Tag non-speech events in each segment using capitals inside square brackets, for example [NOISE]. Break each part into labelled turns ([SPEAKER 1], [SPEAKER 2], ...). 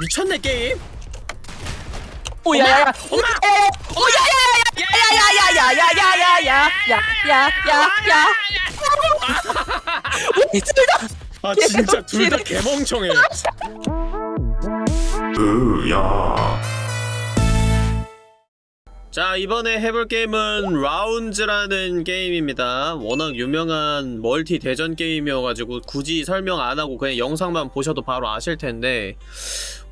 [SPEAKER 1] 미쳤네 게임
[SPEAKER 2] 오야야야
[SPEAKER 1] 엄마
[SPEAKER 2] 오야야야야야야야야야야야야야야
[SPEAKER 1] 아 진짜 둘 다 개멍청해 자 이번에 해볼 게임은 라운즈라는 게임입니다 워낙 유명한 멀티 대전 게임이어가지고 굳이 설명 안하고 그냥 영상만 보셔도 바로 아실텐데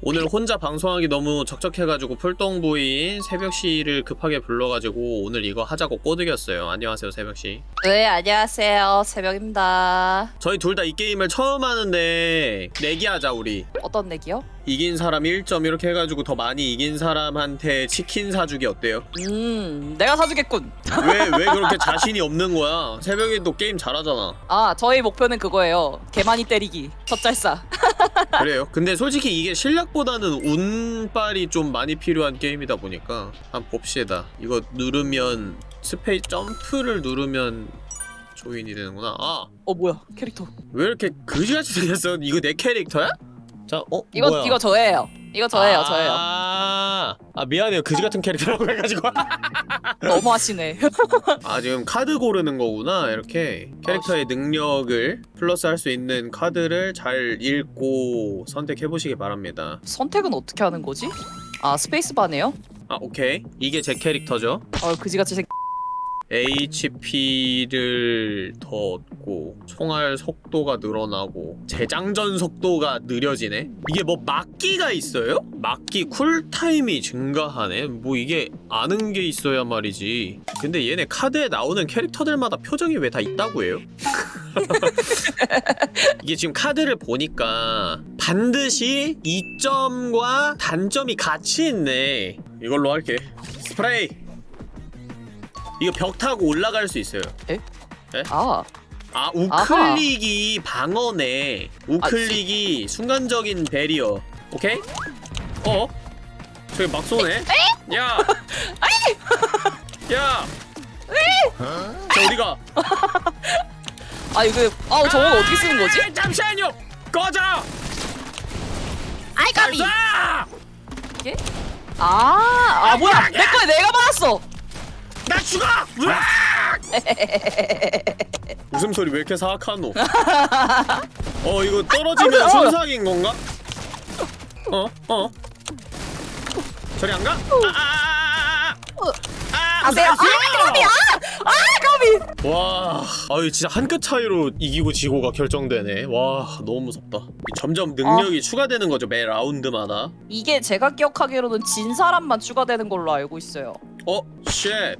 [SPEAKER 1] 오늘 혼자 방송하기 너무 적적해가지고 풀동부인 새벽씨를 급하게 불러가지고 오늘 이거 하자고 꼬드겼어요 안녕하세요 새벽씨
[SPEAKER 2] 네 안녕하세요 새벽입니다
[SPEAKER 1] 저희 둘 다 이 게임을 처음 하는데 내기하자 우리
[SPEAKER 2] 어떤 내기요?
[SPEAKER 1] 이긴 사람 1점 이렇게 해가지고 더 많이 이긴 사람한테 치킨 사주기 어때요?
[SPEAKER 2] 음 내가 사주겠군
[SPEAKER 1] 왜, [LAUGHS] 왜 그렇게 자신이 없는 거야? 새벽에도 게임 잘하잖아.
[SPEAKER 2] 아 저희 목표는 그거예요 개 많이 때리기 젖잘싸 [LAUGHS]
[SPEAKER 1] 그래요? 근데 솔직히 이게 실력 보다는 운빨이 좀 많이 필요한 게임이다 보니까 한번 봅시다. 이거 누르면 스페이 점프를 누르면 join이 되는구나. 아!
[SPEAKER 2] 어 뭐야 캐릭터
[SPEAKER 1] 왜 이렇게 그지같이 생겼어? 이거 내 캐릭터야? 자, 어?
[SPEAKER 2] 이거
[SPEAKER 1] 뭐야?
[SPEAKER 2] 이거 저예요 이거 저예요
[SPEAKER 1] 아,
[SPEAKER 2] 저예요.
[SPEAKER 1] 아 미안해요. 그지 같은 캐릭터라고 해가지고. [LAUGHS]
[SPEAKER 2] 너무하시네. [LAUGHS]
[SPEAKER 1] 아 지금 카드 고르는 거구나 이렇게. 캐릭터의 능력을 플러스 할 수 있는 카드를 잘 읽고 선택해 보시기 바랍니다.
[SPEAKER 2] 선택은 어떻게 하는 거지? 아 스페이스바네요?
[SPEAKER 1] 아 오케이. 이게 제 캐릭터죠.
[SPEAKER 2] 어 그지같이 생
[SPEAKER 1] HP를 더 얻고 총알 속도가 늘어나고 재장전 속도가 느려지네? 이게 뭐 막기가 있어요? 막기 쿨타임이 증가하네? 뭐 이게 아는 게 있어야 말이지. 근데 얘네 카드에 나오는 캐릭터들마다 표정이 왜 다 있다고 해요? [LAUGHS] 이게 지금 카드를 보니까 반드시 이점과 단점이 같이 있네. 이걸로 할게. 스프레이! 이거 벽 타고 올라갈 수 있어요.
[SPEAKER 2] 아
[SPEAKER 1] 아 우클릭이 방어네 우클릭이 순간적인 베리어 오케이? 어? 저기 막 쏘네? 야! [LAUGHS] 야! 저 어디가?
[SPEAKER 2] 아 이거 아 저건 어떻게 쓰는 거지?
[SPEAKER 1] 아, 잠시만요! 꺼져!
[SPEAKER 2] 아이
[SPEAKER 1] 잘 쏴!
[SPEAKER 2] 아, 아 뭐야 내 거에 내가 받았어
[SPEAKER 1] 나 죽어! 으악! [LAUGHS] 웃음소리 왜 이렇게 사악하노? [LAUGHS] 어 이거 떨어지면 손상인 건가? 어? 어? 저리 안 가? 아아아아아아! 아,
[SPEAKER 2] 아 내가 아 까비야 아 까비
[SPEAKER 1] 와, 아유 진짜 한 끗 차이로 이기고 지고가 결정되네. 와, 너무 무섭다. 점점 능력이 추가되는 거죠 매 라운드마다.
[SPEAKER 2] 이게 제가 기억하기로는 진 사람만 추가되는 걸로 알고 있어요
[SPEAKER 1] 어, shit.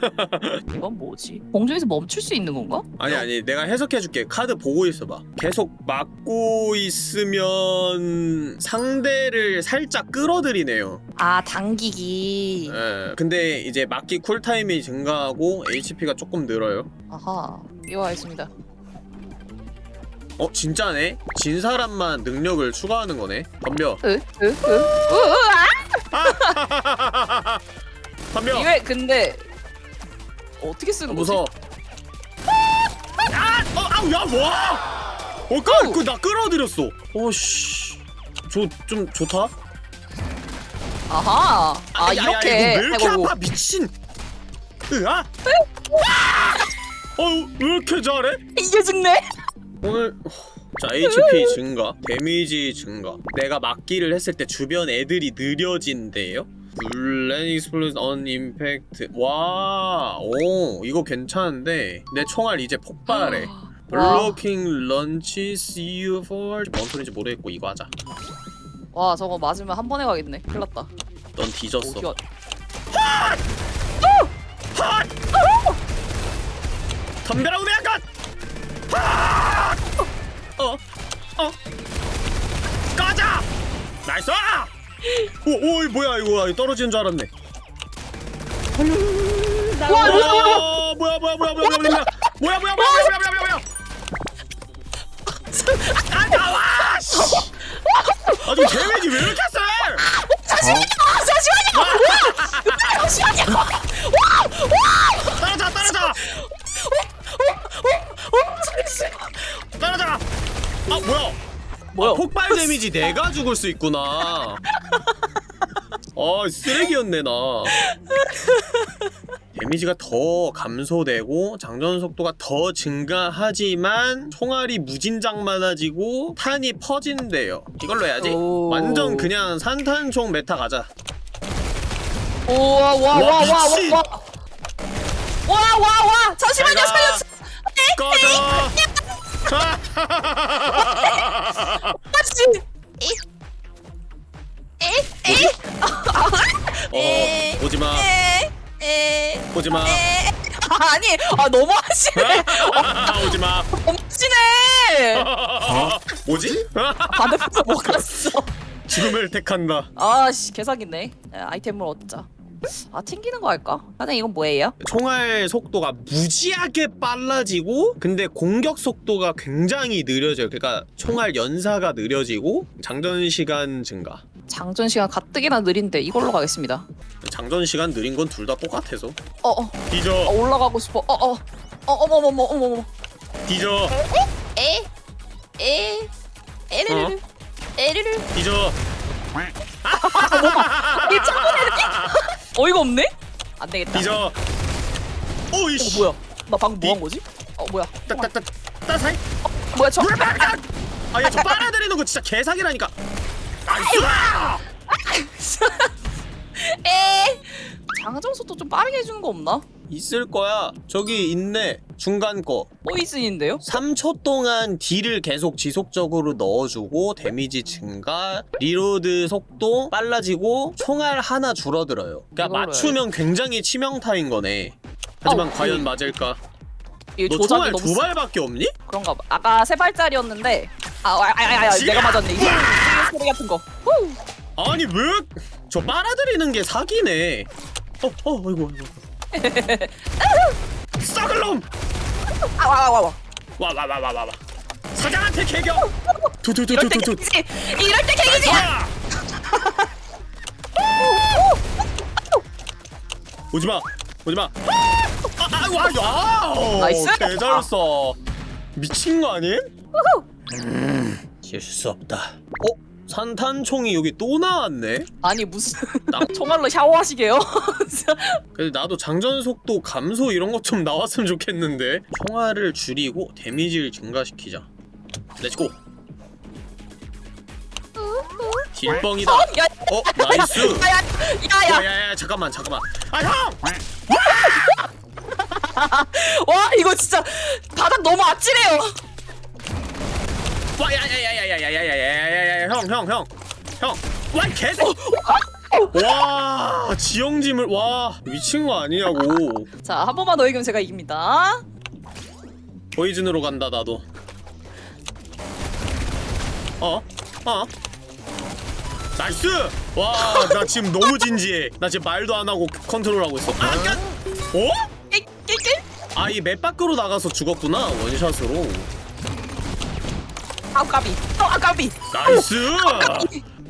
[SPEAKER 1] [LAUGHS]
[SPEAKER 2] 이건 뭐지? 공중에서 멈출 수 있는 건가?
[SPEAKER 1] 아니 아니, 내가 해석해줄게. 카드 보고 있어봐. 계속 막고 있으면 상대를 살짝 끌어들이네요.
[SPEAKER 2] 아 당기기
[SPEAKER 1] 예. 근데 이제 막기 cool time이 증가하고 HP가 조금 늘어요.
[SPEAKER 2] 아하 이거 알겠습니다
[SPEAKER 1] 어, 진짜네? 진 사람만 능력을 추가하는 거네. 덤벼.
[SPEAKER 2] 으? 으? 으? 으? 아! [LAUGHS]
[SPEAKER 1] 덤벼.
[SPEAKER 2] 이게 근데 어떻게 쓰는 거지?
[SPEAKER 1] 무서워. 아! 어, 아우, 야, 와! 어, 까, 그, 나 끌어들였어. 어씨. 저, 좀, 좋다?
[SPEAKER 2] 아하 아
[SPEAKER 1] 야, 야,
[SPEAKER 2] 이렇게
[SPEAKER 1] 이거 왜 이렇게
[SPEAKER 2] 해보고.
[SPEAKER 1] 아파, 미친. 으아? 어, 왜 이렇게 잘해?
[SPEAKER 2] 이게 죽네?
[SPEAKER 1] 오늘, 자, HP 증가, 데미지 증가. 내가 막기를 했을 때 주변 애들이 느려진대요? bullet explosion on impact 와, 오 이거 괜찮은데 내 총알 이제 폭발해
[SPEAKER 2] 와.
[SPEAKER 1] blocking launches you for 뭔 소리인지 모르겠고 이거 하자
[SPEAKER 2] 와 저거 맞으면 한 번에 가겠네 큰일 났다
[SPEAKER 1] 넌 뒤졌어
[SPEAKER 2] 어디
[SPEAKER 1] 덤벼라 우메야컷 어? 어? 꺼져! nice! 오, 오, 이 뭐야 이거 떨어지는 줄 알았네
[SPEAKER 2] 와
[SPEAKER 1] 어, 뭐야 뭐야 뭐야 뭐야 뭐야 뭐야 뭐야 뭐야 뭐야 뭐야 뭐야 뭐야 뭐야 아 나와! 씨! 아니 데미지 왜 이렇게 세?
[SPEAKER 2] 잠시만요 잠시만요 잠시만요
[SPEAKER 1] 떨어져 떨어져 떨어져 아 뭐야
[SPEAKER 2] 뭐야?
[SPEAKER 1] 아, 폭발 데미지 내가 죽을 수 있구나. 아 쓰레기였네 나. 데미지가 더 감소되고 장전 속도가 더 증가하지만 총알이 무진장 많아지고 탄이 퍼진대요. 이걸로 해야지.
[SPEAKER 2] 오.
[SPEAKER 1] 완전 그냥 산탄총 meta 가자.
[SPEAKER 2] 우와
[SPEAKER 1] 와, 미친.
[SPEAKER 2] 와와와와와와 잠시만요
[SPEAKER 1] 잘 가.
[SPEAKER 2] 살려주세요
[SPEAKER 1] 꺼져.
[SPEAKER 2] 아씨. 에에에?
[SPEAKER 1] 어, 오지 마.
[SPEAKER 2] 에?
[SPEAKER 1] 오지 마.
[SPEAKER 2] 아니 아 너무 하시네.
[SPEAKER 1] 오지 마.
[SPEAKER 2] 너무 하시네
[SPEAKER 1] 뭐지?
[SPEAKER 2] 반대편에서 뭐 갔어?
[SPEAKER 1] 죽음을 택한다.
[SPEAKER 2] 아씨 개사기네. 야, 아이템을 얻자 아 튕기는 거 할까? 나는 이건 뭐예요?
[SPEAKER 1] 총알 속도가 무지하게 빨라지고 근데 공격 속도가 굉장히 느려져요. 그러니까 총알 연사가 느려지고 장전 시간 증가.
[SPEAKER 2] 장전 시간 가뜩이나 느린데 이걸로 가겠습니다
[SPEAKER 1] 장전 시간 느린 건 둘 다 똑같아서.
[SPEAKER 2] 어어 어,
[SPEAKER 1] 뒤져,
[SPEAKER 2] 올라가고 싶어 어어 어 어머머머 어머머머
[SPEAKER 1] 뒤져,
[SPEAKER 2] 에? 에? 에르르르 에르르
[SPEAKER 1] 뒤져.
[SPEAKER 2] 이 짱구네 어이가 없네? 안 되겠다
[SPEAKER 1] 뒤져.
[SPEAKER 2] 어
[SPEAKER 1] 오이씨.
[SPEAKER 2] 뭐야 나 방금 뭐 한 거지? 어 뭐야
[SPEAKER 1] 따따따 따사이.
[SPEAKER 2] 뭐야 저
[SPEAKER 1] 아야 저 빨아들이는 거 진짜 개사기라니까. [LAUGHS]
[SPEAKER 2] 에 장전 속도 좀 빠르게 해주는 거 없나?
[SPEAKER 1] 있을 거야. 저기 있네. 중간 거.
[SPEAKER 2] poison인데요?
[SPEAKER 1] 3초 동안 deal을 계속 지속적으로 넣어주고 데미지 증가, reload 속도 빨라지고 총알 하나 줄어들어요. 그러니까 맞추면 굉장히 치명타인 거네. 하지만
[SPEAKER 2] 어,
[SPEAKER 1] 과연
[SPEAKER 2] 음.
[SPEAKER 1] 맞을까? 이너 총알 두 발밖에 없니?
[SPEAKER 2] 그런가 봐 아까 세 발짜리였는데 아 아 아아 내가 맞았네 이게 소리 같은 거 후.
[SPEAKER 1] 아니 왜? 저 빨아들이는 게 사기네. 어, 어, 아이고, 아이고. 썩을 놈!
[SPEAKER 2] 아 와 와 와
[SPEAKER 1] 와, 와, 와, 와, 와, 와. 사장한테 개겨!
[SPEAKER 2] 이럴 때
[SPEAKER 1] 두두두두두두.
[SPEAKER 2] 이럴 때
[SPEAKER 1] 아! 오지마 오지마 아, 아, 와, 야!
[SPEAKER 2] nice.
[SPEAKER 1] 개잘 써 미친 거 아님? 음, 실수 없다 어? 산탄총이 여기 또 나왔네?
[SPEAKER 2] 아니 무슨
[SPEAKER 1] 나-
[SPEAKER 2] 총알로 샤워하시게요? [LAUGHS]
[SPEAKER 1] 근데 나도 장전 속도 감소 이런 것 좀 나왔으면 좋겠는데 총알을 줄이고 데미지를 증가시키자 let's go deal뻥이다
[SPEAKER 2] 야,
[SPEAKER 1] 어? nice
[SPEAKER 2] 야야야 야
[SPEAKER 1] 야 야야 잠깐만 잠깐만 아 형!
[SPEAKER 2] 와 이거 진짜 바닥 너무 아찔해요
[SPEAKER 1] 와 야 야 야 야 야 야 야 야 야 야 야 형 형 형 형 와 개새 와 지형지물 와 미친 거 아니냐고
[SPEAKER 2] 자 한 번만 더 이기면 제가 이깁니다
[SPEAKER 1] poison으로 간다 나도 어? 어? nice! 와 나 지금 너무 진지해 나 지금 말도 안 하고 컨트롤하고 있어 아 까! 어?
[SPEAKER 2] 깨깨깨
[SPEAKER 1] 아이 map 밖으로 나가서 죽었구나 one shot으로
[SPEAKER 2] 아까비. 또 아까비.
[SPEAKER 1] nice!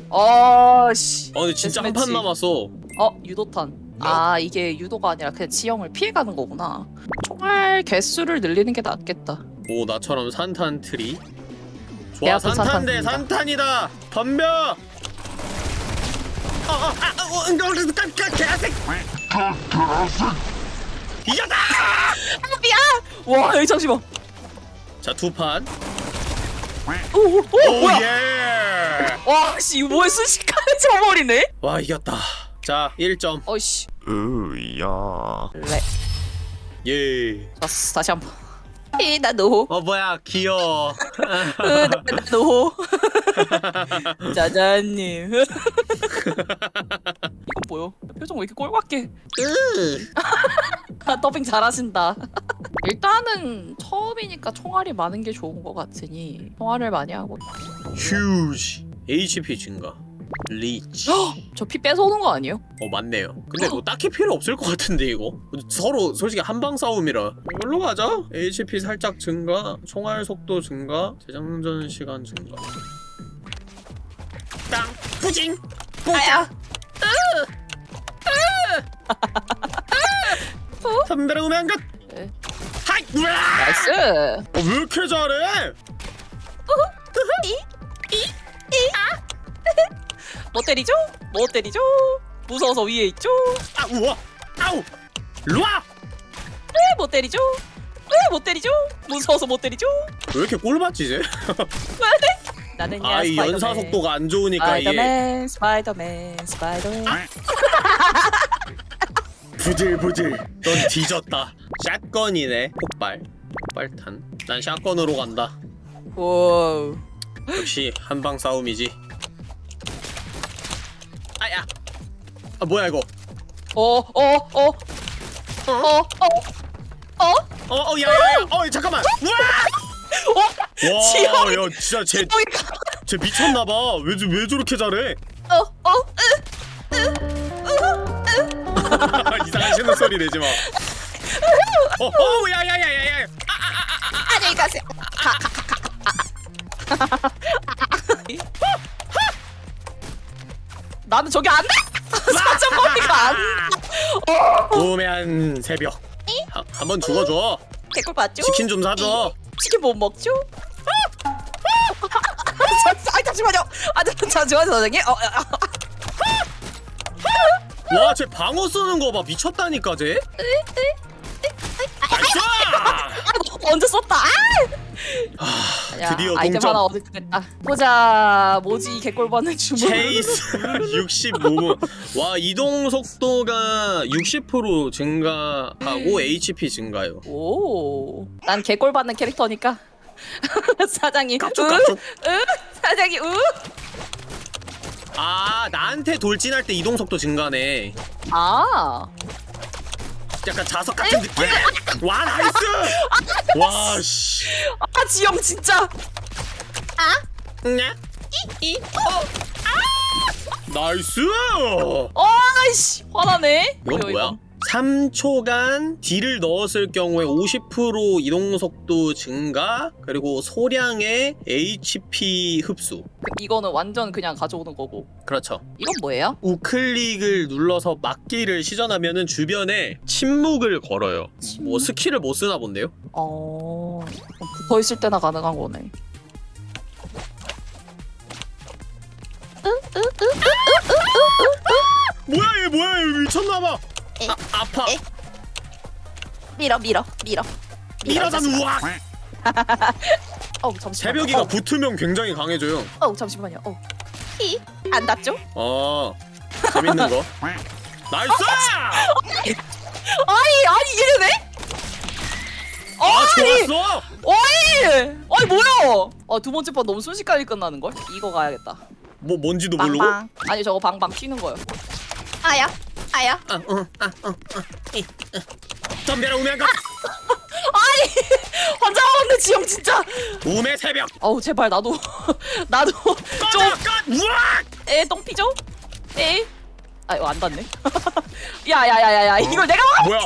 [SPEAKER 2] 어씨.
[SPEAKER 1] 아 근데 진짜 한 판
[SPEAKER 2] 데스매치.
[SPEAKER 1] 남았어.
[SPEAKER 2] 어 유도탄. 아 이게 유도가 아니라 그냥 지형을 피해가는 거구나. 총알 개수를 늘리는 게 낫겠다.
[SPEAKER 1] 오 나처럼 산탄 트리.
[SPEAKER 2] 배
[SPEAKER 1] 좋아
[SPEAKER 2] 아픈
[SPEAKER 1] 산탄 대
[SPEAKER 2] 산탄입니다.
[SPEAKER 1] 산탄이다. 덤벼! 아아아 어, 이거 깜짝 개색! 이겼다!
[SPEAKER 2] 아비야 와 여기 잠시만.
[SPEAKER 1] 자두판
[SPEAKER 2] 오 오 오, 뭐야?
[SPEAKER 1] 오예.
[SPEAKER 2] 와 씨 이거 뭐야? 순식간에 [LAUGHS] 져버리네?
[SPEAKER 1] 와 이겼다. 자 1점.
[SPEAKER 2] 어이씨.
[SPEAKER 3] 으야.
[SPEAKER 2] 레
[SPEAKER 1] 예.
[SPEAKER 2] 좋았어 다시 한번. 이나노.
[SPEAKER 1] 어 뭐야? 귀여워.
[SPEAKER 2] 으나노. [LAUGHS] 짜자님 [LAUGHS] 뭐요 표정 왜 이렇게 꼴밖에? 아, [LAUGHS] 더빙 잘하신다. [LAUGHS] 일단은 처음이니까 총알이 많은 게 좋은 것 같으니 총알을 많이 하고
[SPEAKER 1] 휴지 HP 증가. 리치
[SPEAKER 2] 저피 뺏어오는 거 아니에요?
[SPEAKER 1] 어 맞네요. 근데 뭐 딱히 필요 없을 것 같은데 이거? 서로 솔직히 한방 싸움이라. 이걸로 가자. HP 살짝 증가 총알 속도 증가 재장전 시간 증가. 땅 뿌징!
[SPEAKER 2] 아야
[SPEAKER 1] 담배를 오면 끝
[SPEAKER 2] 네.
[SPEAKER 1] 하이!
[SPEAKER 2] 나이스.
[SPEAKER 1] 어, 왜 이렇게 잘해
[SPEAKER 2] 못 때리죠? 못 때리죠? 무서워서 위에 있죠?
[SPEAKER 1] 아 우와 아우 루아
[SPEAKER 2] 네, 못 때리죠? 네, 못 때리죠? 무서워서 못 때리죠?
[SPEAKER 1] 왜 이렇게 꼴받지 쟤?
[SPEAKER 2] 나는
[SPEAKER 1] 아이 연사 속도가 안 좋으니까 이게
[SPEAKER 2] 스파이더맨 스파이더맨 스파이더맨. [LAUGHS]
[SPEAKER 1] 부들부들 넌 뒤졌다. shotgun이네. 폭발. 폭발탄. 난 shotgun으로 간다.
[SPEAKER 2] 오
[SPEAKER 1] 역시 한방 싸움이지. 아야! 아 뭐야 이거?
[SPEAKER 2] 어 어 어 어 어 어?
[SPEAKER 1] 어 어 야야야! 어 잠깐만! 우와
[SPEAKER 2] 지형이-
[SPEAKER 1] 와야 진짜 쟤, 쟤 미쳤나봐. 왜, 저- 왜 저렇게 잘해?
[SPEAKER 2] 어어 [LAUGHS]
[SPEAKER 1] 이상한 신는 소리 내지 마. 어 어 야야야야야.
[SPEAKER 2] 안녕히 가세요. 나는 저기 안 돼! [LAUGHS] 사정 머리가 안
[SPEAKER 1] 우매한 새벽. 한 번 죽어줘.
[SPEAKER 2] 개꿀 봤죠?
[SPEAKER 1] 치킨 좀 사줘
[SPEAKER 2] 치킨 못 먹죠? 아, 잠시만요. 아, 잠시만요, 선생님. 어, 아,
[SPEAKER 1] 와, 쟤 방어 쓰는 거 봐. 미쳤다니까, 쟤. 나이스!
[SPEAKER 2] 아, 언제 썼다. 아! 야,
[SPEAKER 1] 드디어
[SPEAKER 2] 아이템
[SPEAKER 1] 동점.
[SPEAKER 2] 하나 얻을 겠다 보자. 뭐지 이 개꿀 받는 주문.
[SPEAKER 1] 체이스 65분. 와, 이동 속도가 60% 증가하고 HP 증가요.
[SPEAKER 2] 오. 난 개꿀 받는 캐릭터니까. [LAUGHS] 사장이
[SPEAKER 1] 깝죽,
[SPEAKER 2] 으,
[SPEAKER 1] 깝죽.
[SPEAKER 2] 으, 사장이 으.
[SPEAKER 1] 아, 나한테 돌진할 때 이동 속도 증가네.
[SPEAKER 2] 아.
[SPEAKER 1] 약간 자석 같은 느낌. 와, nice! 와, 씨.
[SPEAKER 2] 아, 지영 진짜.
[SPEAKER 1] 네? 이, 이, 어. nice!
[SPEAKER 2] 아이씨, 화나네.
[SPEAKER 1] 이건 뭐야? 3초간 딜을 넣었을 경우에 50% 이동 속도 증가 그리고 소량의 HP 흡수
[SPEAKER 2] 이거는 완전 그냥 가져오는 거고.
[SPEAKER 1] 그렇죠
[SPEAKER 2] 이건 뭐예요?
[SPEAKER 1] 우클릭을 눌러서 막기를 시전하면 은 주변에 침묵을 걸어요 뭐 스킬을 못 쓰나 본데요?
[SPEAKER 2] 어. 붙어 있을 때나 가능한 거네.
[SPEAKER 1] 뭐야 얘 뭐야 얘 미쳤나봐 아, 아파
[SPEAKER 2] 에? 밀어, 밀어, 밀어.
[SPEAKER 1] 미라단 우악 [LAUGHS]
[SPEAKER 2] 어우 잠시만.
[SPEAKER 1] 새벽이가
[SPEAKER 2] 어,
[SPEAKER 1] 붙으면 굉장히 강해져요
[SPEAKER 2] 어우 잠시만요. 어. 이. 안 닿죠?
[SPEAKER 1] 어 재밌는 거 nice!
[SPEAKER 2] 아니 아니 얘네?
[SPEAKER 1] 아
[SPEAKER 2] 아니
[SPEAKER 1] 좋았어!
[SPEAKER 2] 어이 아니 뭐야? 아 두 번째 판 너무 순식간에 끝나는 걸? 이거 가야겠다.
[SPEAKER 1] 뭐 뭔지도 모르고
[SPEAKER 2] 방방. 아니 저거 방방 튀는 거요. 아야 아야.
[SPEAKER 1] 아, 어, 아, 어, 어, 이, 어. 덤벼라 우매한가 [LAUGHS]
[SPEAKER 2] 아니 환자 없는 지영 진짜.
[SPEAKER 1] 우매 새벽
[SPEAKER 2] 어우 제발 나도 [LAUGHS] 나도
[SPEAKER 1] 우악
[SPEAKER 2] 좀에 똥피죠? 에. 아 이거 안 닿네. [LAUGHS] 야야야야야 이걸 내가 막
[SPEAKER 1] 뭐야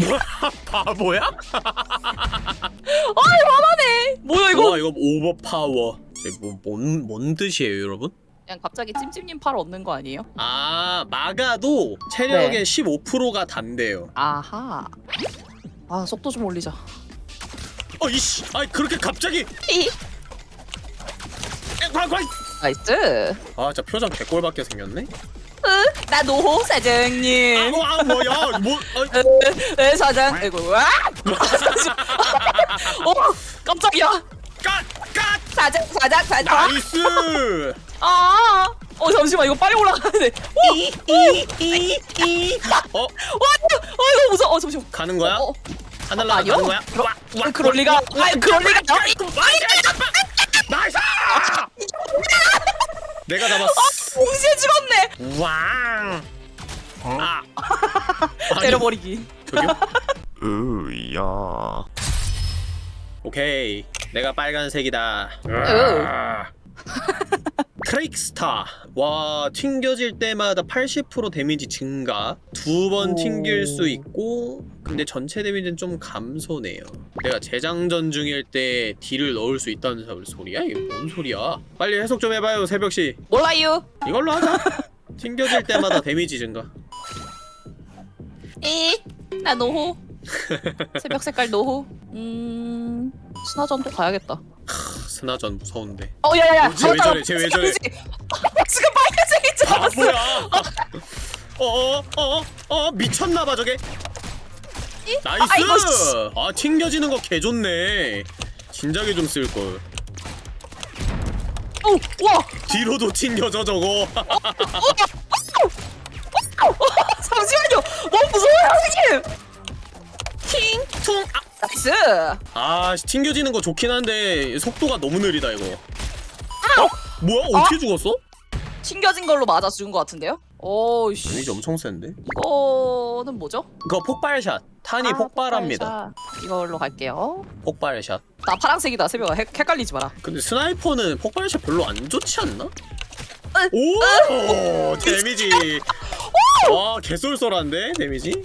[SPEAKER 1] 뭐야 바보야?
[SPEAKER 2] 아이 화나네. 뭐야 이거?
[SPEAKER 1] 와 이거 오버파워 뭐뭔 뭔 뜻이에요 여러분?
[SPEAKER 2] 그냥 갑자기 찜찜님 팔 얻는 거 아니에요?
[SPEAKER 1] 아 마가도 체력의
[SPEAKER 2] 네.
[SPEAKER 1] 15%가 단대요
[SPEAKER 2] 아하. 아 속도 좀 올리자.
[SPEAKER 1] 어 이씨 아이 그렇게 갑자기
[SPEAKER 2] 이.
[SPEAKER 1] 과과
[SPEAKER 2] 나이스.
[SPEAKER 1] 아 진짜 표정 개꼴밖에 생겼네
[SPEAKER 2] 으, 나 노호 사장님.
[SPEAKER 1] 아우 아 뭐야 뭐
[SPEAKER 2] 으, 사장. 아이고 와. [LAUGHS] 어 깜짝이야.
[SPEAKER 1] 깍깍
[SPEAKER 2] 사장 사장 사장.
[SPEAKER 1] 나이스 [LAUGHS]
[SPEAKER 2] 아. 어 잠시만 이거 빨리 올라가야 돼.
[SPEAKER 1] 이이이이 어
[SPEAKER 2] 와, 어 이거 무서워. 어 잠시만.
[SPEAKER 1] 가는 거야?
[SPEAKER 2] 어, 어.
[SPEAKER 1] 하늘나라
[SPEAKER 2] 아니요.
[SPEAKER 1] 가는 거야?
[SPEAKER 2] 그러-
[SPEAKER 1] 와, 와,
[SPEAKER 2] 아, 그럴 리가. 아, 그럴 리가.
[SPEAKER 1] nice! 내가 잡았어.
[SPEAKER 2] 동시에 죽었네.
[SPEAKER 1] 왕. 아. 아니, [LAUGHS]
[SPEAKER 2] 때려버리기.
[SPEAKER 1] 저기요? [LAUGHS]
[SPEAKER 3] 으야.
[SPEAKER 1] 오케이. 내가 빨간색이다. Trickster. 와, 튕겨질 때마다 80% 데미지 증가. 두번
[SPEAKER 2] 오.
[SPEAKER 1] 튕길 수 있고, 근데 전체 데미지는 좀 감소네요. 내가 재장전 중일 때 딜을 넣을 수 있다는 소리야? 이게 뭔 소리야? 빨리 해석 좀 해봐요, 새벽씨.
[SPEAKER 2] 몰라요.
[SPEAKER 1] 이걸로 하자. 튕겨질 때마다 데미지 증가.
[SPEAKER 2] 이. 나 노호. 새벽 색깔 노후. 음 스나전 또 가야겠다.
[SPEAKER 1] 스나전 무서운데.
[SPEAKER 2] 어 야야야.
[SPEAKER 1] 뭐지? 왜 저래? 왜 저래?
[SPEAKER 2] 지금 빨간색인 줄 알았어.
[SPEAKER 1] 뭐야? 어어 어 어 어, 미쳤나봐 저게. 이? nice!
[SPEAKER 2] 아,
[SPEAKER 1] 아, 튕겨지는 거 개좋네. 진작에 좀 쓸걸.
[SPEAKER 2] 오! 와!
[SPEAKER 1] 뒤로도 튕겨져 저거.
[SPEAKER 2] 잠시만요! 너무 무서워요, 선생님!
[SPEAKER 1] 킹, 퉁,
[SPEAKER 2] 아, nice.
[SPEAKER 1] 아, 튕겨지는 거 좋긴 한데 속도가 너무 느리다 이거. 아! 어? 뭐야? 어? 어떻게 아! 죽었어?
[SPEAKER 2] 튕겨진 걸로 맞아 죽은 것 같은데요? 오이씨.
[SPEAKER 1] 데미지 아, 엄청 센데?
[SPEAKER 2] 이거는 뭐죠?
[SPEAKER 1] 그거 폭발샷. 탄이
[SPEAKER 2] 아,
[SPEAKER 1] 폭발합니다.
[SPEAKER 2] 폭발샷. 이걸로 갈게요.
[SPEAKER 1] 폭발샷.
[SPEAKER 2] 나 파란색이다, 새벽아. 헷, 헷갈리지 마라.
[SPEAKER 1] 근데 스나이퍼는 폭발샷 별로 안 좋지 않나? 으, 오! 으, 데미지. 와, 개쏠쏠한데? 데미지?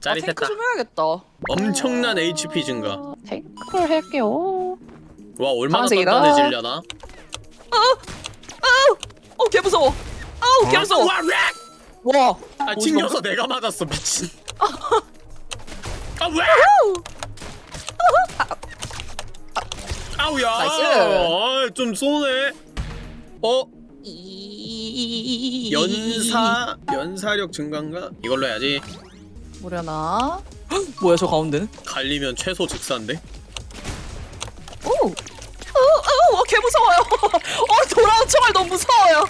[SPEAKER 1] 짜릿했다
[SPEAKER 2] 좀 해야겠다.
[SPEAKER 1] 엄청난 HP 증가
[SPEAKER 2] 아, 탱크를 할게요.
[SPEAKER 1] 와 얼마나
[SPEAKER 2] 파란색이다.
[SPEAKER 1] 단단해지려나
[SPEAKER 2] 어, 개 무서워. 아우, 개 무서워.
[SPEAKER 1] 와 lag!
[SPEAKER 2] 와.
[SPEAKER 1] 아 튕겨서 내가 맞았어 미친 [LAUGHS] 아 왜? 아우야
[SPEAKER 2] nice.
[SPEAKER 1] 아, 좀 쏘네 어?
[SPEAKER 2] 이...
[SPEAKER 1] 연사 연사력 증가인가? 이걸로 해야지
[SPEAKER 2] 뭐려나? 뭐야 저 가운데는?
[SPEAKER 1] 갈리면 최소 직사인데
[SPEAKER 2] 오! 오! 오! 어, 개 무서워요. 어, 돌아온 총알 너무 무서워요.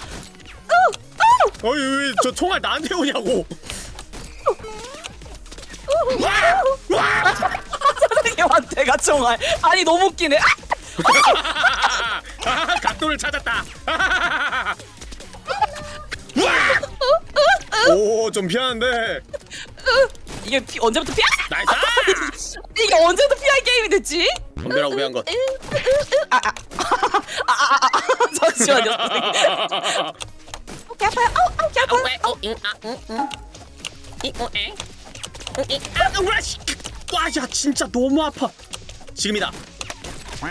[SPEAKER 1] 어이 왜저 총알 나한테 오냐고
[SPEAKER 2] 선생님한테가 총알. 아니 너무 웃기네. 아!
[SPEAKER 1] 각도를 찾았다 오 좀 피하는데
[SPEAKER 2] 이게 피, 언제부터 피하?
[SPEAKER 1] nice [LAUGHS]
[SPEAKER 2] 이게 언제부터 피할 게임이 됐지?
[SPEAKER 1] 덤벼라고 왜한 것 [LAUGHS]
[SPEAKER 2] 잠시만요. 선생님. 어, 개 아파요. 아우, 아우, 개 아파요.
[SPEAKER 1] 와야 진짜 너무 아파 지금이다
[SPEAKER 2] 오,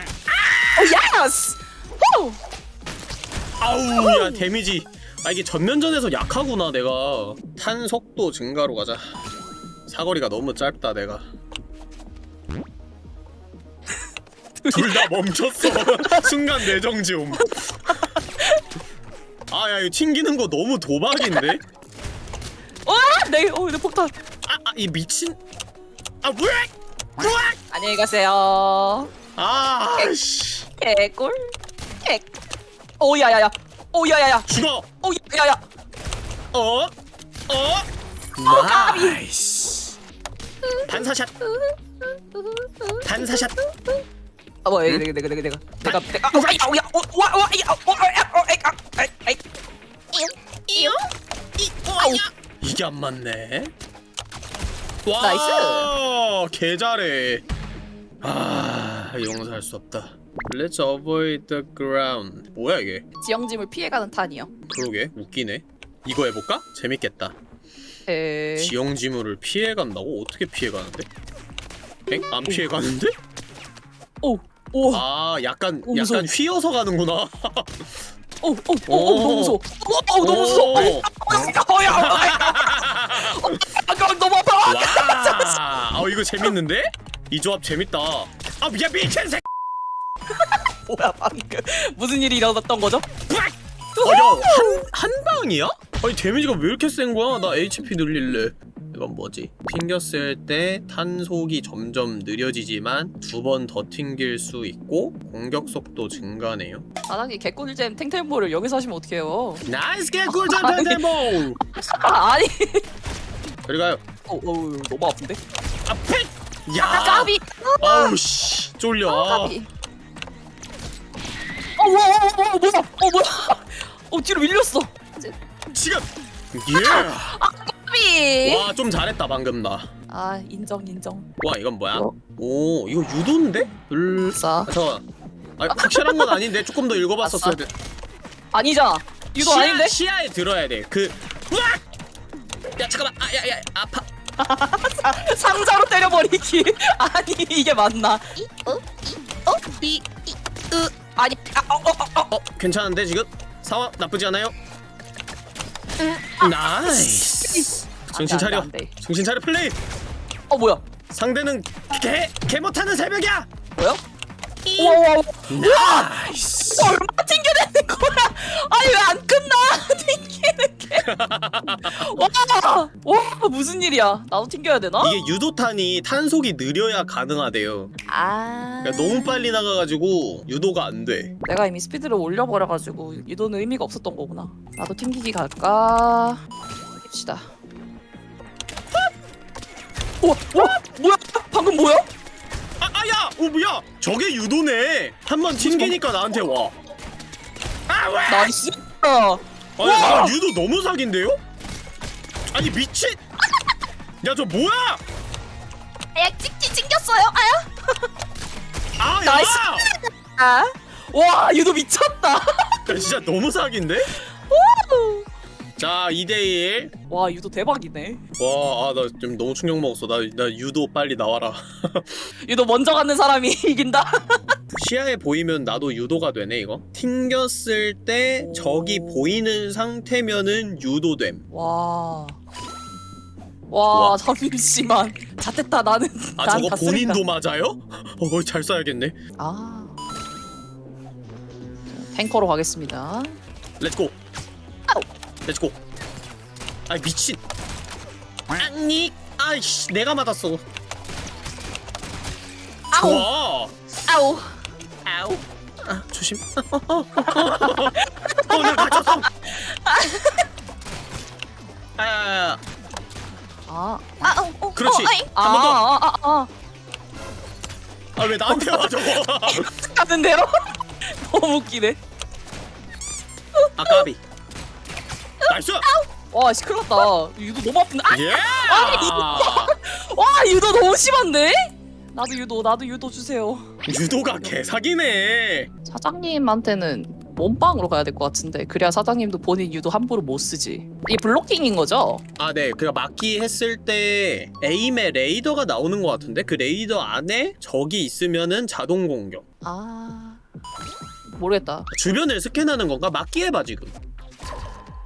[SPEAKER 2] yes! 호!
[SPEAKER 1] 아우 야 데미지 아 이게 전면전에서 약하구나 내가 탄 속도 증가로 가자 사거리가 너무 짧다 내가 [LAUGHS] 둘 다 멈췄어 [LAUGHS] 순간 뇌정지 옴 아야 이거 튕기는 거 너무 도박인데
[SPEAKER 2] 와! 내, 어, 내 폭탄.
[SPEAKER 1] 아이 미친 아 왜? 왜?
[SPEAKER 2] 안녕히 가세요.
[SPEAKER 1] 아 씨
[SPEAKER 2] 개꿀. 개. 오, 야야야. 오, 야야야.
[SPEAKER 1] 죽어
[SPEAKER 2] 오, 야야야.
[SPEAKER 1] 어? 어? nice 반사샷 반사샷
[SPEAKER 2] 아, 뭐야, 내가, 내가, 내가, 내가, 내가, 내가, 아, 야, 야, 어, 와, 와, 야, 어, 아, 야, 어, 에이, 아, 에이, 에이. 이요?
[SPEAKER 1] 이게 안 맞네 와
[SPEAKER 2] nice.
[SPEAKER 1] 개 잘해 아 용서할 수 없다 Let's avoid the ground 뭐야 이게
[SPEAKER 2] 지형지물을 피해가는 탄이요.
[SPEAKER 1] 그러게 웃기네 이거 해볼까? 재밌겠다
[SPEAKER 2] 에.
[SPEAKER 1] 지형지물을 피해간다고? 어떻게 피해가는데? 엥? 안 피해가는데?
[SPEAKER 2] 오, 오,
[SPEAKER 1] 아 약간
[SPEAKER 2] 오.
[SPEAKER 1] 약간 휘어서 가는구나
[SPEAKER 2] 오, 오, 오, 오, 너무 무서워. 오, 오, 너무 무서워. [LAUGHS] 어, 야, 어, 아, 너무 아파.
[SPEAKER 1] 와, 어 이거 재밌는데? 이 조합 재밌다. 아 미안 미친 새. [LAUGHS]
[SPEAKER 2] 뭐야, 방금 무슨 일이 일어났던 거죠?
[SPEAKER 1] 어야한 한 방이야? 아니 데미지가 왜 이렇게 센 거야? 나 HP 늘릴래. 이건 뭐지? 튕겼을 때 탄속이 점점 느려지지만 두 번 더 튕길 수 있고 공격 속도 증가네요.
[SPEAKER 2] 아나니 개꿀잼 탱탱볼을 여기서 하시면 어떡해요?
[SPEAKER 1] nice 개꿀잼 텐데모.
[SPEAKER 2] 아, 아니.
[SPEAKER 1] 저리 가요.
[SPEAKER 2] 오, 오, 너무 아픈데?
[SPEAKER 1] 앞에.
[SPEAKER 2] 아,
[SPEAKER 1] 야.
[SPEAKER 2] 까비.
[SPEAKER 1] 아우 씨 쫄려. 아.
[SPEAKER 2] 까비. 어 뭐야 어 뭐야 어 뭐야 어 뒤로 밀렸어
[SPEAKER 1] 지금 예.
[SPEAKER 2] 아, 삐.
[SPEAKER 1] 와 좀 잘했다 방금 나.
[SPEAKER 2] 아 인정 인정.
[SPEAKER 1] 와 이건 뭐야?
[SPEAKER 2] 어?
[SPEAKER 1] 오 이거 유도인데? 을.
[SPEAKER 2] 싸.
[SPEAKER 1] 잠깐. 아 확실한 건 아닌데 조금 더 읽어봤었어야 아, 돼.
[SPEAKER 2] 아니잖아. 유도
[SPEAKER 1] 시야,
[SPEAKER 2] 아닌데?
[SPEAKER 1] 시야에 들어야 돼. 그. 으악! 야 잠깐만. 아야야 아파. [LAUGHS]
[SPEAKER 2] 상자로 때려버리기. [LAUGHS] 아니 이게 맞나? 어? 어? 이, 이, 으. 아니 아, 어, 어, 어,
[SPEAKER 1] 어. 괜찮은데 지금? 상황 나쁘지 않아요? nice 정신 차려 정신 차려 플레이
[SPEAKER 2] 어 뭐야
[SPEAKER 1] 상대는 개, 개 못하는 새벽이야
[SPEAKER 2] 뭐야? 야!
[SPEAKER 1] 아이씨.
[SPEAKER 2] 얼마 튕겨내는 거야? 아니 왜 안 끝나? [LAUGHS] 튕기는 게. 와, 와 무슨 일이야? 나도 튕겨야 되나?
[SPEAKER 1] 이게 유도탄이 탄속이 느려야 가능하대요.
[SPEAKER 2] 아.
[SPEAKER 1] 그러니까 너무 빨리 나가가지고 유도가 안 돼.
[SPEAKER 2] 내가 이미 스피드를 올려버려가지고 유도는 의미가 없었던 거구나. 나도 튕기기 갈까? 봅시다. 우와, 우와, 뭐야? 방금 뭐야?
[SPEAKER 1] 아, 아 야! 오, 뭐야! 저게 유도네! 한 번 튕기니까 나한테 와. 아, 왜!
[SPEAKER 2] nice!
[SPEAKER 1] 아니, 와! 유도 너무 사기인데요? 아니, 미친! 야, 저 뭐야!
[SPEAKER 2] 아, 야, 찍기 찡겼어요? 아야?
[SPEAKER 1] 아,
[SPEAKER 2] nice! 아. 와, 유도 미쳤다!
[SPEAKER 1] 야, 진짜 너무 사기인데? 자 2대1
[SPEAKER 2] 와 유도 대박이네.
[SPEAKER 1] 와 아 나 좀 너무 충격 먹었어. 나, 나 유도 빨리 나와라. [LAUGHS]
[SPEAKER 2] 유도 먼저 가는 사람이 [LAUGHS] 이긴다?
[SPEAKER 1] 시야에 보이면 나도 유도가 되네 이거? 튕겼을 때 오... 적이 보이는 상태면은 유도됨.
[SPEAKER 2] 와... 와, 와. 자존심만. 잣됐다 나는.
[SPEAKER 1] 아 저거 본인도 맞아요? 어, 잘 써야겠네.
[SPEAKER 2] 아. 탱커로 가겠습니다.
[SPEAKER 1] let's go 아우. let's go 아이 미친. 아니 아이씨 내가 맞았어.
[SPEAKER 2] 아우.
[SPEAKER 1] 좋아.
[SPEAKER 2] 아우.
[SPEAKER 1] 아우. 아 조심. 어나 다쳤어.
[SPEAKER 2] 아아 아, 아, 어, 어, 어
[SPEAKER 1] 그렇지.
[SPEAKER 2] 한번더아왜 아,
[SPEAKER 1] 어, 아, 나한테 와 저거
[SPEAKER 2] 가는 대로 너무 웃기네.
[SPEAKER 1] 아까비. nice!
[SPEAKER 2] 와 시끄럽다. 유도 너무 아픈데. 아!
[SPEAKER 1] 예!
[SPEAKER 2] 와 유도 너무 심한데? 나도 유도 나도 유도 주세요.
[SPEAKER 1] 유도가 개사기네.
[SPEAKER 2] 사장님한테는 몸빵으로 가야 될 것 같은데 그래야 사장님도 본인 유도 함부로 못 쓰지 이게 블로킹인 거죠?
[SPEAKER 1] 아 네 그냥 막기 했을 때 에임에 레이더가 나오는 것 같은데 그 레이더 안에 적이 있으면은 자동 공격
[SPEAKER 2] 아 모르겠다
[SPEAKER 1] 주변을 스캔하는 건가? 막기 해봐 지금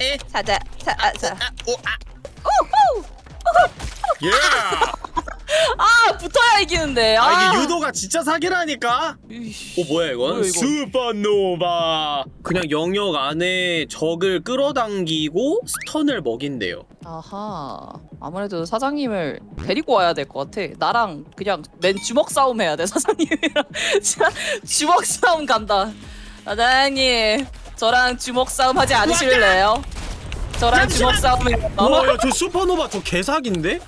[SPEAKER 1] 에?
[SPEAKER 2] 사장, 사, 아, 사. 아,
[SPEAKER 1] 오, 아.
[SPEAKER 2] 우후!
[SPEAKER 1] 예. [LAUGHS]
[SPEAKER 2] 아, 붙어야 이기는데.
[SPEAKER 1] 아
[SPEAKER 2] 아,
[SPEAKER 1] 이게 유도가 진짜 사기라니까. 오 뭐야 이건?
[SPEAKER 2] 뭐야?
[SPEAKER 1] 슈퍼노바. 그냥 영역 안에 적을 끌어당기고 스턴을 먹인대요.
[SPEAKER 2] 아하. 아무래도 사장님을 데리고 와야 될 것 같아. 나랑 그냥 맨 주먹 싸움 해야 돼, 사장님이랑. 진짜 [LAUGHS] 주먹 싸움 간다. 사장님, 저랑 주먹 싸움 하지 않으실래요? 저랑 주먹 싸움 해요.
[SPEAKER 1] 우와 야 저 [LAUGHS] 슈퍼노바 저 개사기인데?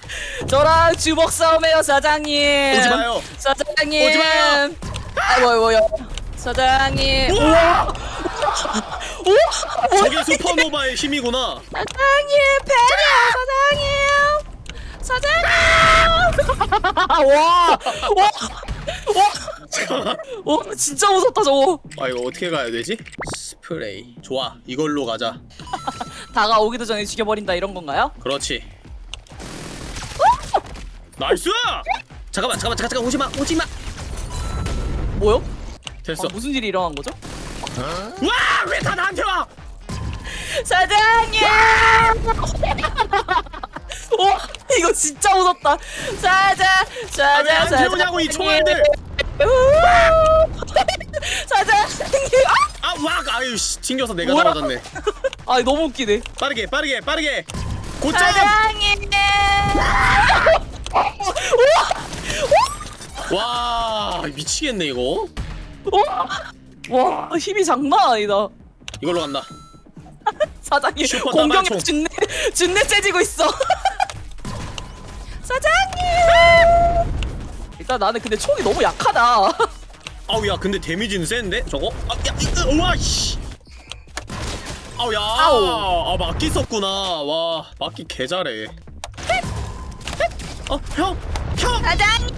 [SPEAKER 2] 저랑 주먹 싸움 해요, 사장님.
[SPEAKER 1] 오지 마요.
[SPEAKER 2] 사장님.
[SPEAKER 1] 오지 마요.
[SPEAKER 2] 아, 뭐야, 뭐야. 사장님.
[SPEAKER 1] 우와!
[SPEAKER 2] 오!
[SPEAKER 1] 저게 슈퍼노바의 힘이구나.
[SPEAKER 2] 사장님, 팬이야, 사장님. 사장님. [LAUGHS] 와, [LAUGHS] 와, 와, 와, 진짜 무섭다 저거.
[SPEAKER 1] 아 이거 어떻게 가야 되지? 스프레이. 좋아 이걸로 가자. [LAUGHS]
[SPEAKER 2] 다가오기도 전에 죽여버린다 이런 건가요?
[SPEAKER 1] 그렇지. nice! 잠깐만 잠깐만 잠깐 잠깐 오지 마 오지 마.
[SPEAKER 2] 뭐요?
[SPEAKER 1] 됐어.
[SPEAKER 2] 아, 무슨 일이 일어난 거죠?
[SPEAKER 1] 와 왜 다 나한테 와?
[SPEAKER 2] 사장님. [LAUGHS] 와, [LAUGHS] 이거 진짜 무섭다.
[SPEAKER 1] 아, 왜
[SPEAKER 2] 사장,
[SPEAKER 1] 안 태우냐고 이 총알들. [LAUGHS]
[SPEAKER 2] 아!
[SPEAKER 1] 아왁 아유 씨 튕겨서 내가
[SPEAKER 2] 뭐야?
[SPEAKER 1] 나가졌네 [LAUGHS]
[SPEAKER 2] 아 너무 웃기네.
[SPEAKER 1] 빠르게 빠르게 빠르게 고점
[SPEAKER 2] 사장님.
[SPEAKER 1] 와 미치겠네 이거
[SPEAKER 2] 와 힘이 장난 아니다.
[SPEAKER 1] 이걸로 간다
[SPEAKER 2] 사장님 공격력. 준내 준내 세지고 있어. 사장님. 일단 나는 근데 총이 너무 약하다. [LAUGHS]
[SPEAKER 1] 아우 야 근데 데미지는 센데? 저거? 아야 우와 씨! 아우 야
[SPEAKER 2] 아우.
[SPEAKER 1] 아 막기 썼구나. 와 막기 개 잘해. 어 형 형!
[SPEAKER 2] 사장님.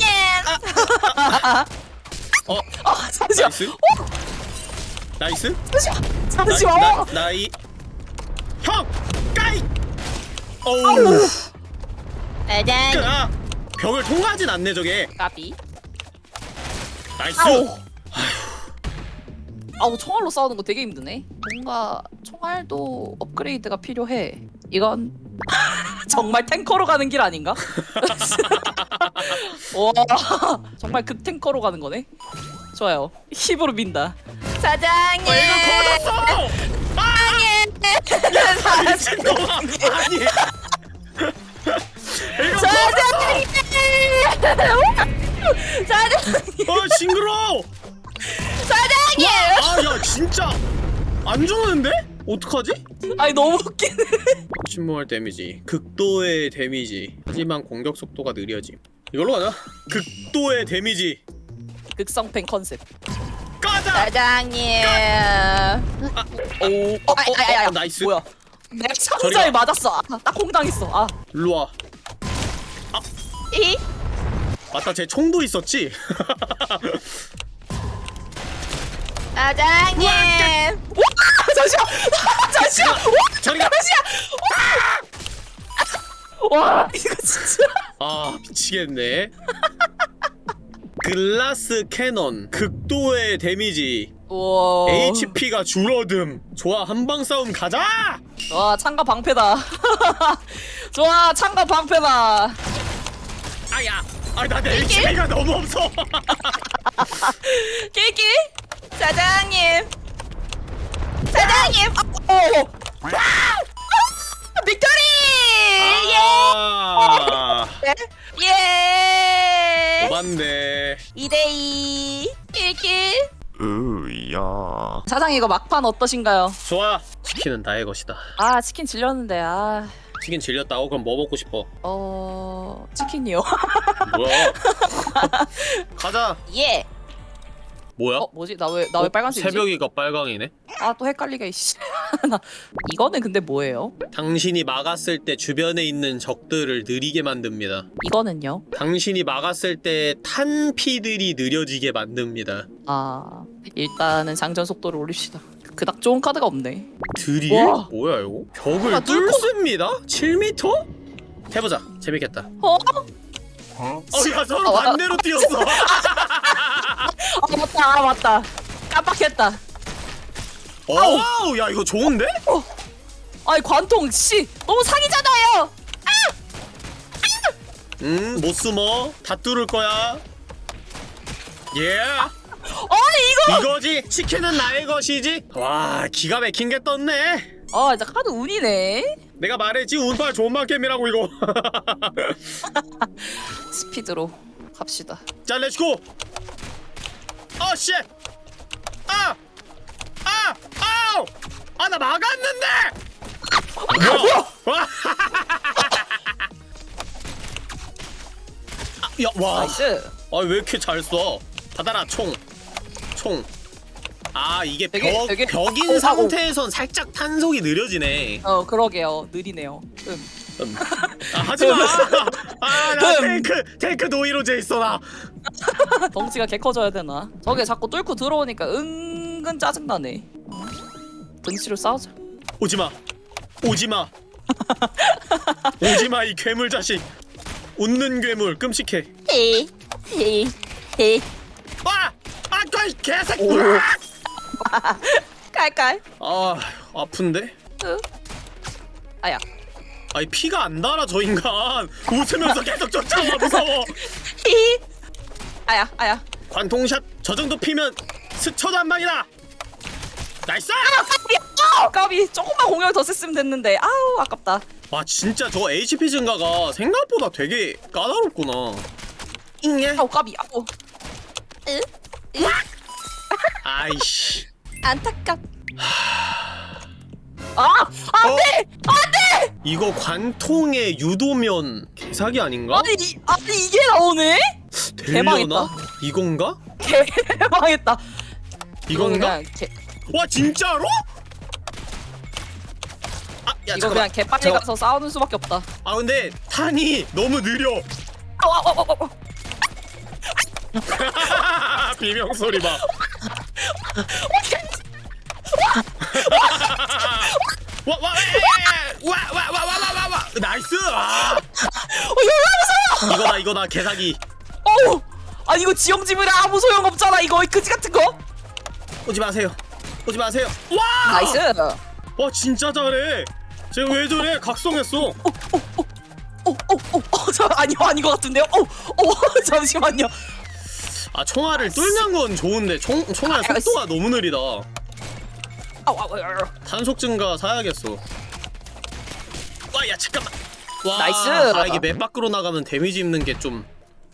[SPEAKER 1] 어.
[SPEAKER 2] 아 잠시만.
[SPEAKER 1] nice? nice?
[SPEAKER 2] 잠시만. 잠시만.
[SPEAKER 1] 나, 나이. 형! 까이! 어우.
[SPEAKER 2] 사 장님.
[SPEAKER 1] 아 벽을 통과하진 않네 저게
[SPEAKER 2] 까비.
[SPEAKER 1] nice
[SPEAKER 2] 아우. 아우 총알로 싸우는 거 되게 힘드네. 뭔가 총알도 업그레이드가 필요해. 이건 [LAUGHS] 정말 탱커로 가는 길 아닌가? [LAUGHS] 와 정말 그 탱커로 가는 거네. 좋아요. 힘으로 민다. 사장님.
[SPEAKER 1] 어, 이거 터졌어 아 아니 이거
[SPEAKER 2] 사장님. 사장님.
[SPEAKER 1] 어 징그러
[SPEAKER 2] 사장님.
[SPEAKER 1] 아야 진짜 안 좋은데? 어떡하지?
[SPEAKER 2] 아니 너무 웃기네.
[SPEAKER 1] 침몰 데미지 극도의 데미지 하지만 공격 속도가 느려짐 이걸로 가자 극도의 데미지
[SPEAKER 2] 극성팬 컨셉.
[SPEAKER 1] 가자!
[SPEAKER 2] 사장님.
[SPEAKER 1] 오, 어, 어. 어, nice
[SPEAKER 2] 뭐야?
[SPEAKER 1] 저리가.
[SPEAKER 2] 상자에 맞았어. 아, 딱 공당했어. 아.
[SPEAKER 1] 일로와
[SPEAKER 2] 이?
[SPEAKER 1] 맞다 제 총도 있었지? [LAUGHS]
[SPEAKER 2] 사장님. 와! 잠시만. [LAUGHS] 잠시만. 와!
[SPEAKER 1] 저리가
[SPEAKER 2] 와! 이거 진짜.
[SPEAKER 1] 아 미치겠네 glass cannon 극도의 데미지
[SPEAKER 2] 와.
[SPEAKER 1] HP가 줄어듦 좋아 한방 싸움 가자!
[SPEAKER 2] 와, 창과 방패다. [LAUGHS] 좋아, 창과 방패다.
[SPEAKER 1] 아야 아 나 내 HP가 너무 없어 [LAUGHS]
[SPEAKER 2] 끼끼. 사장님. 사장님. 아, 어. 아! 빅토리!
[SPEAKER 1] 아
[SPEAKER 2] 예! 예!
[SPEAKER 1] 오반데
[SPEAKER 2] 2대2 끼끼.
[SPEAKER 3] 으야
[SPEAKER 2] 사장님 이거 막판 어떠신가요?
[SPEAKER 1] 좋아 치킨은 나의 것이다
[SPEAKER 2] 아 치킨 질렸는데 아...
[SPEAKER 1] 치킨 질렸다고? 그럼 뭐 먹고 싶어?
[SPEAKER 2] 어... 치킨이요 [LAUGHS]
[SPEAKER 1] 뭐야 [LAUGHS] 가자
[SPEAKER 2] 예!
[SPEAKER 1] 뭐야?
[SPEAKER 2] 어 뭐지? 나 왜 나왜
[SPEAKER 1] 어?
[SPEAKER 2] 빨간색이지?
[SPEAKER 1] 새벽이가 빨강이네
[SPEAKER 2] 아 또 헷갈리게 [LAUGHS] 나 이거는 근데 뭐예요?
[SPEAKER 1] 당신이 막았을 때 주변에 있는 적들을 느리게 만듭니다
[SPEAKER 2] 이거는요?
[SPEAKER 1] 당신이 막았을 때 탄피들이 느려지게 만듭니다
[SPEAKER 2] 아... 일단은 장전 속도를 올립시다 그닥 좋은 카드가 없네
[SPEAKER 1] 드릴?
[SPEAKER 2] 와.
[SPEAKER 1] 뭐야 이거? 벽을
[SPEAKER 2] 아,
[SPEAKER 1] 뚫습니다? 7m? 해보자 재밌겠다
[SPEAKER 2] 어?
[SPEAKER 1] 어야 서로
[SPEAKER 2] 어, 어.
[SPEAKER 1] 반대로 뛰었어 [LAUGHS]
[SPEAKER 2] 아 맞다 아 맞다 깜빡했다
[SPEAKER 1] 어우 야 이거 좋은데?
[SPEAKER 2] 아이 관통 씨 너무 사기잖아요
[SPEAKER 1] 음, 못 숨어. 다 뚫을 거야. 예.
[SPEAKER 2] 아니 이거
[SPEAKER 1] 이거지. 치킨은 나의 것이지. 와, 기가 막힌 게 떴네.
[SPEAKER 2] 아 진짜 카드 운이네
[SPEAKER 1] 내가 말했지 운빨 좋은 만겜이라고 이거. [LAUGHS]
[SPEAKER 2] 스피드로 갑시다
[SPEAKER 1] 자, let's go. 어, 씨. 아, 아, 아우. 아, 나 막았는데. 뭐야? 와. [LAUGHS] 아, 야, 와.
[SPEAKER 2] nice
[SPEAKER 1] 아 왜 이렇게 잘 써? 받아라 총. 총. 아 이게
[SPEAKER 2] 되게-
[SPEAKER 1] 벽
[SPEAKER 2] 되게-
[SPEAKER 1] 벽인
[SPEAKER 2] 오.
[SPEAKER 1] 상태에선 살짝 탄속이 느려지네.
[SPEAKER 2] 어 그러게요 느리네요 음.
[SPEAKER 1] 음. [LAUGHS] 아 하지 마. 아나
[SPEAKER 2] 음.
[SPEAKER 1] 탱크 탱크 노이로제 있어 나. [LAUGHS]
[SPEAKER 2] 덩치가 개 커져야 되나 저게 자꾸 뚫고 들어오니까 은근 짜증나네 어? 등치로 싸우자
[SPEAKER 1] 오지 마. 오지 마. [LAUGHS] 오지 마 이 괴물 자식. 웃는 괴물 끔찍해.
[SPEAKER 2] 헤이
[SPEAKER 1] 아! 아, 이 개새끼!
[SPEAKER 2] 오. [LAUGHS] 깔깔
[SPEAKER 1] 아, 아픈데?
[SPEAKER 2] 으. 아야
[SPEAKER 1] 아니 피가 안 달아 저 인간. 웃으면서 계속 쫓아와 무서워. [LAUGHS]
[SPEAKER 2] 히히 아야 아야
[SPEAKER 1] 관통샷 저 정도 피면 스쳐도 한 방이다. nice!
[SPEAKER 2] 아, 까비 조금만 공격을 더 썼으면 됐는데 아우 아깝다
[SPEAKER 1] 와 진짜 저 HP 증가가 생각보다 되게 까다롭구나 잉예?
[SPEAKER 2] 아우 까비 아우 으? 으?
[SPEAKER 1] 아이씨
[SPEAKER 2] 안타깝 아! 안돼!
[SPEAKER 1] 이거 관통의 유도면 개사기 아닌가?
[SPEAKER 2] 아니 이, 아니 이게 나오네?
[SPEAKER 1] 되려나?
[SPEAKER 2] 대망했다.
[SPEAKER 1] 이건가?
[SPEAKER 2] 개망했다
[SPEAKER 1] 이건가?
[SPEAKER 2] 개,
[SPEAKER 1] 와 진짜로? 아, 야
[SPEAKER 2] 이거
[SPEAKER 1] 잠깐만.
[SPEAKER 2] 그냥 개빨리
[SPEAKER 1] 잠깐-
[SPEAKER 2] 가서 싸우는 수밖에 없다
[SPEAKER 1] 아 근데 탄이 너무 느려.
[SPEAKER 2] 아우 아우 아우 아우 [LAUGHS]
[SPEAKER 1] 비명 소리 봐. [LAUGHS] 와와와와와와와와와 nice. 아,
[SPEAKER 2] 어 열나
[SPEAKER 1] 이거다 이거다 개사기.
[SPEAKER 2] 어우 아니 이거 지형지물에 아무 소용 없잖아 이거 그지 같은 거
[SPEAKER 1] 오지 마세요. 오지 마세요. 와.
[SPEAKER 2] nice
[SPEAKER 1] 와 진짜 잘해. 쟤왜 저래? 각성했어.
[SPEAKER 2] 어어어어 저 아니요 아닌 것 같은데요 어어 [LAUGHS] 잠시만요
[SPEAKER 1] 아 총알을 뚫는 건 좋은데 총 총알
[SPEAKER 2] 아,
[SPEAKER 1] 속도가 너무 느리다. 탄속 증가 사야겠어. 와, 야 잠깐만. 와,
[SPEAKER 2] nice.
[SPEAKER 1] 아 이게 map 밖으로 나가면 데미지 입는 게 좀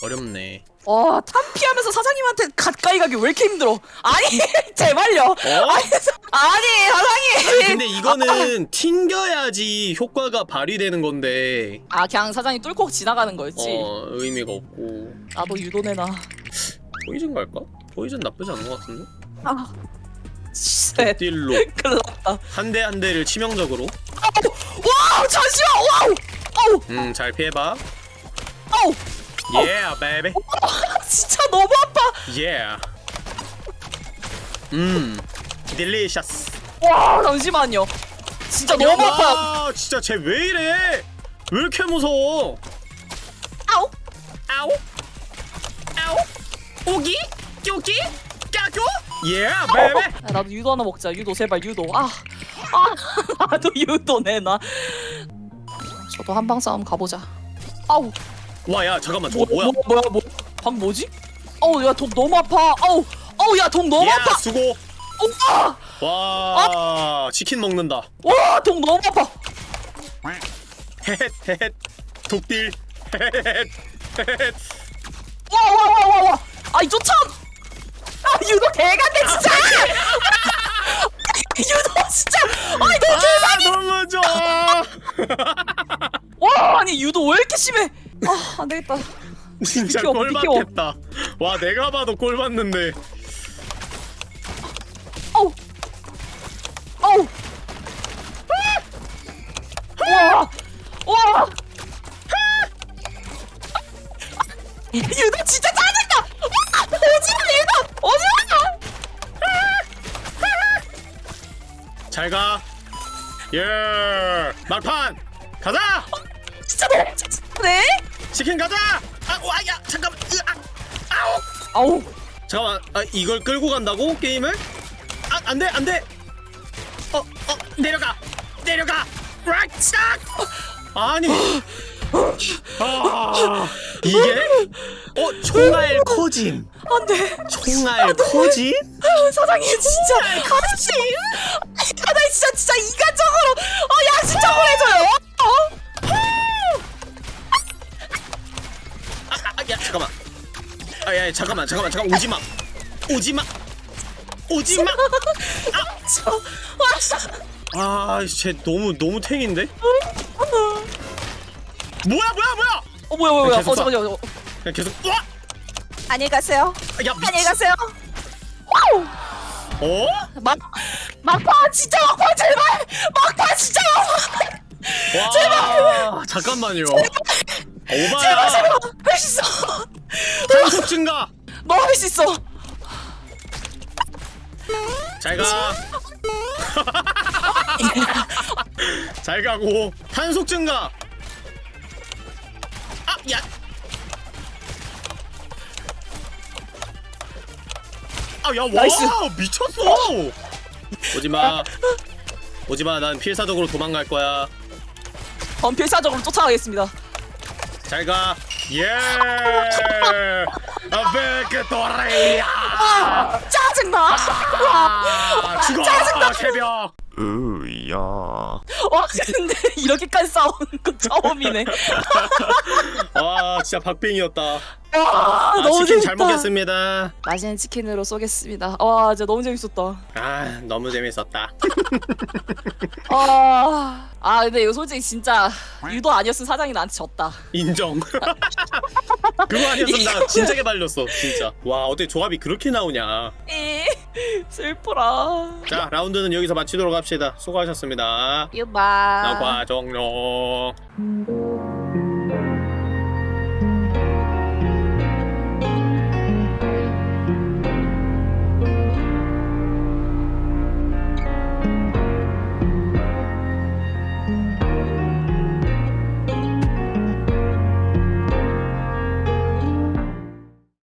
[SPEAKER 1] 어렵네.
[SPEAKER 2] 와 탄피하면서 사장님한테 가까이 가기 왜 이렇게 힘들어? 아니 [LAUGHS] 제발요. 아니 사- 아니 사장님.
[SPEAKER 1] 근데 이거는 튕겨야지 효과가 발휘되는 건데.
[SPEAKER 2] 아 그냥 사장님 뚫고 지나가는 거였지?
[SPEAKER 1] 어 의미가 없고.
[SPEAKER 2] 나도 유도내나
[SPEAKER 1] poison 갈까? poison 나쁘지 않은 것 같은데?
[SPEAKER 2] 아 shit
[SPEAKER 1] 딜로
[SPEAKER 2] 큰일 났다
[SPEAKER 1] 한 대 한 대를 치명적으로
[SPEAKER 2] wow 잠시만 wow 아우
[SPEAKER 1] 음 잘 피해봐.
[SPEAKER 2] 아우
[SPEAKER 1] Yeah, baby.
[SPEAKER 2] 진짜 너무 아파
[SPEAKER 1] Yeah. 음, 딜리셔스.
[SPEAKER 2] 와 잠시만요 진짜 너무 아파
[SPEAKER 1] 와, 진짜 쟤 왜 이래? 왜 이렇게 무서워?
[SPEAKER 2] 아우
[SPEAKER 1] 아우 아우 오기? 쪼기 까교 예 베베
[SPEAKER 2] 야, 나도 유도 하나 먹자. 유도 제발 유도. 아 아 [LAUGHS] 나도 유도 내놔 저도 한방 싸움 가보자. 아우.
[SPEAKER 1] 와 야 잠깐만. 저거
[SPEAKER 2] 뭐,
[SPEAKER 1] 뭐야?
[SPEAKER 2] 뭐, 뭐야 뭐. 방 뭐지? 어우 야 독 너무 아파. 어우 어우 야 독 너무
[SPEAKER 1] 야
[SPEAKER 2] 아파.
[SPEAKER 1] 수고.
[SPEAKER 2] 오빠
[SPEAKER 1] 와 치킨 먹는다.
[SPEAKER 2] 와 독 너무 아파.
[SPEAKER 1] 헤헷 헤헷. 독딜 헤헷 헤헷.
[SPEAKER 2] 와 와 와 와 와 아이 쫓아 아 유도 개간데 진짜! 유도 진짜! 아니
[SPEAKER 1] 너아 너무 좋아 [LAUGHS]
[SPEAKER 2] 와 아니 유도 왜 이렇게 심해? 아 안되겠다.
[SPEAKER 1] 진짜
[SPEAKER 2] 비켜, 비켜.
[SPEAKER 1] 꼴받겠다. 와 내가 봐도 꼴받는데.
[SPEAKER 2] 어우! 어우! 와! 와. 유도 [LAUGHS]
[SPEAKER 1] 예 막판! 가자!
[SPEAKER 2] 진짜 너무 짜증나네?
[SPEAKER 1] 치킨 가자! 아 와야 잠깐만 으악 아우!
[SPEAKER 2] 아우.
[SPEAKER 1] 잠깐만 아, 이걸 끌고 간다고 게임을? 아 안돼 안돼! 어어 내려가! 내려가! 락스탁 아니! 아 이게? 어 총알 커짐.
[SPEAKER 2] 안돼.
[SPEAKER 1] 총알 커짐
[SPEAKER 2] 사장님 진짜. 아저씨. 사장님 진짜 진짜 인간적으로 어 양심적으로 해줘요. 어?
[SPEAKER 1] 아야 잠깐만. 아야 잠깐만 잠깐만 잠깐 오지마. 오지마. 오지마.
[SPEAKER 2] 저, 와,
[SPEAKER 1] 아쟤 너무 너무 탱인데? 뭐야 뭐야 뭐야?
[SPEAKER 2] 어 뭐야 뭐야 뭐야.
[SPEAKER 1] 계속
[SPEAKER 2] 어 잠깐만요.
[SPEAKER 1] 그냥 계속 와
[SPEAKER 2] 안녕히 가세요.
[SPEAKER 1] 야
[SPEAKER 2] 안녕히 가세요
[SPEAKER 1] 어?
[SPEAKER 2] 막 막판 진짜 막판 제발! 막판 진짜 막판
[SPEAKER 1] 와 제발! 잠깐만요. 오바야.
[SPEAKER 2] 할수 있어!
[SPEAKER 1] 탄속 증가!
[SPEAKER 2] 너할수 있어!
[SPEAKER 1] 잘가. [LAUGHS] 잘 가고. 탄속 증가. 아야 아야
[SPEAKER 2] 나이스.
[SPEAKER 1] 와 미쳤어 오지마 오지마 난 필사적으로 도망갈 거야
[SPEAKER 2] 전 필사적으로 쫓아가겠습니다
[SPEAKER 1] 잘가 예. 아베크토레야.
[SPEAKER 2] 짜증나.
[SPEAKER 1] 아, 죽어 새벽.
[SPEAKER 3] 으야.
[SPEAKER 2] 와 근데 이렇게까지 싸우는 건 처음이네. [LAUGHS]
[SPEAKER 1] 와 진짜 박빙이었다.
[SPEAKER 2] 와
[SPEAKER 1] 아,
[SPEAKER 2] 너무
[SPEAKER 1] 치킨
[SPEAKER 2] 재밌다.
[SPEAKER 1] 잘 먹겠습니다.
[SPEAKER 2] 맛있는 치킨으로 쏘겠습니다. 와 진짜 너무 재밌었다.
[SPEAKER 1] 아 너무 재밌었다. [LAUGHS]
[SPEAKER 2] 아, 아 근데 이거 솔직히 진짜 유도 아니었으면 사장이 나한테 졌다.
[SPEAKER 1] 인정. [LAUGHS] 그거 아니었으면 나 진짜 개발렸어 진짜. 와 어떻게 조합이 그렇게 나오냐.
[SPEAKER 2] 이 슬퍼라.
[SPEAKER 1] 자 라운드는 여기서 마치도록 합시다. 수고하셨습니다.
[SPEAKER 2] 유바.
[SPEAKER 1] 나과 종료.